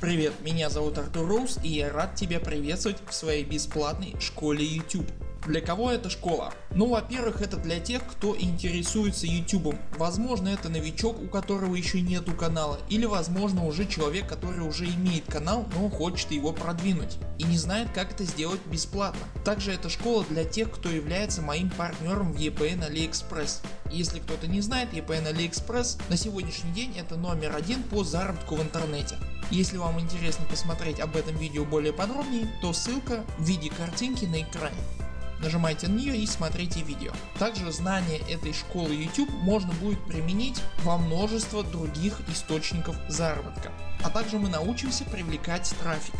Привет, меня зовут Артур Роуз и я рад тебя приветствовать в своей бесплатной школе YouTube. Для кого эта школа? Ну во-первых это для тех кто интересуется YouTube. Возможно это новичок у которого еще нету канала или возможно уже человек который уже имеет канал но хочет его продвинуть и не знает как это сделать бесплатно. Также эта школа для тех кто является моим партнером в EPN AliExpress. Если кто-то не знает EPN AliExpress на сегодняшний день это номер один по заработку в интернете. Если вам интересно посмотреть об этом видео более подробнее, то ссылка в виде картинки на экране. Нажимайте на нее и смотрите видео. Также знания этой школы YouTube можно будет применить во множество других источников заработка. А также мы научимся привлекать трафик.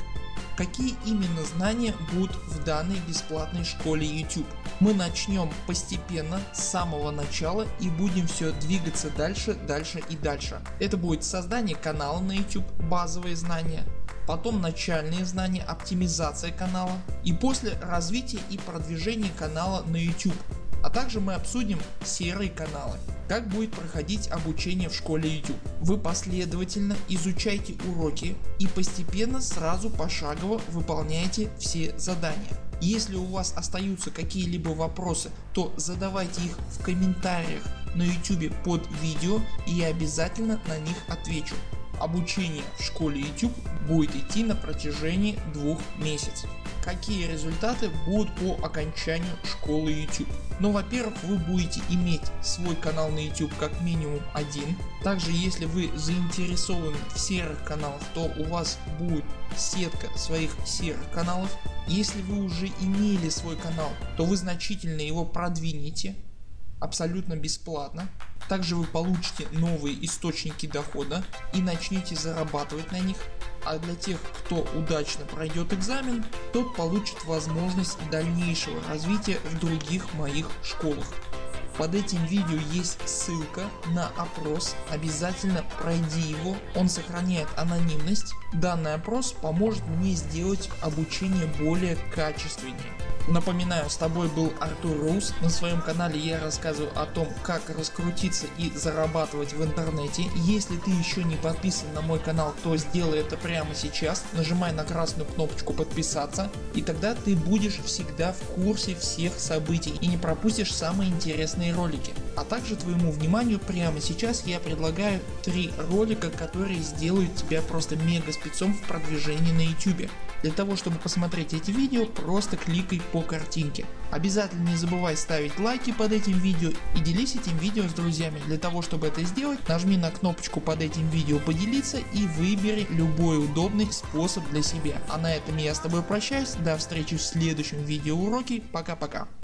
Какие именно знания будут в данной бесплатной школе YouTube? Мы начнем постепенно с самого начала и будем все двигаться дальше, дальше и дальше. Это будет создание канала на YouTube, базовые знания, потом начальные знания, оптимизация канала и после развития и продвижения канала на YouTube. А также мы обсудим серые каналы. Как будет проходить обучение в школе YouTube. Вы последовательно изучайте уроки и постепенно сразу пошагово выполняйте все задания. Если у вас остаются какие-либо вопросы, то задавайте их в комментариях на YouTube под видео и я обязательно на них отвечу. Обучение в школе YouTube будет идти на протяжении двух месяцев. Какие результаты будут по окончанию школы YouTube? Ну во-первых вы будете иметь свой канал на YouTube как минимум один. Также если вы заинтересованы в серых каналах то у вас будет сетка своих серых каналов. Если вы уже имели свой канал то вы значительно его продвинете абсолютно бесплатно. Также вы получите новые источники дохода и начнете зарабатывать на них. А для тех кто удачно пройдет экзамен, тот получит возможность дальнейшего развития в других моих школах. Под этим видео есть ссылка на опрос, обязательно пройди его, он сохраняет анонимность. Данный опрос поможет мне сделать обучение более качественнее. Напоминаю, с тобой был Артур Рус. На своем канале я рассказываю о том, как раскрутиться и зарабатывать в интернете. Если ты еще не подписан на мой канал, то сделай это прямо сейчас. Нажимай на красную кнопочку подписаться и тогда ты будешь всегда в курсе всех событий и не пропустишь самые интересные ролики. А также твоему вниманию прямо сейчас я предлагаю три ролика, которые сделают тебя просто мега спецом в продвижении на YouTube. Для того чтобы посмотреть эти видео просто кликай по картинке. Обязательно не забывай ставить лайки под этим видео и делись этим видео с друзьями. Для того чтобы это сделать нажми на кнопочку под этим видео поделиться и выбери любой удобный способ для себя. А на этом я с тобой прощаюсь, до встречи в следующем видео уроке, пока пока.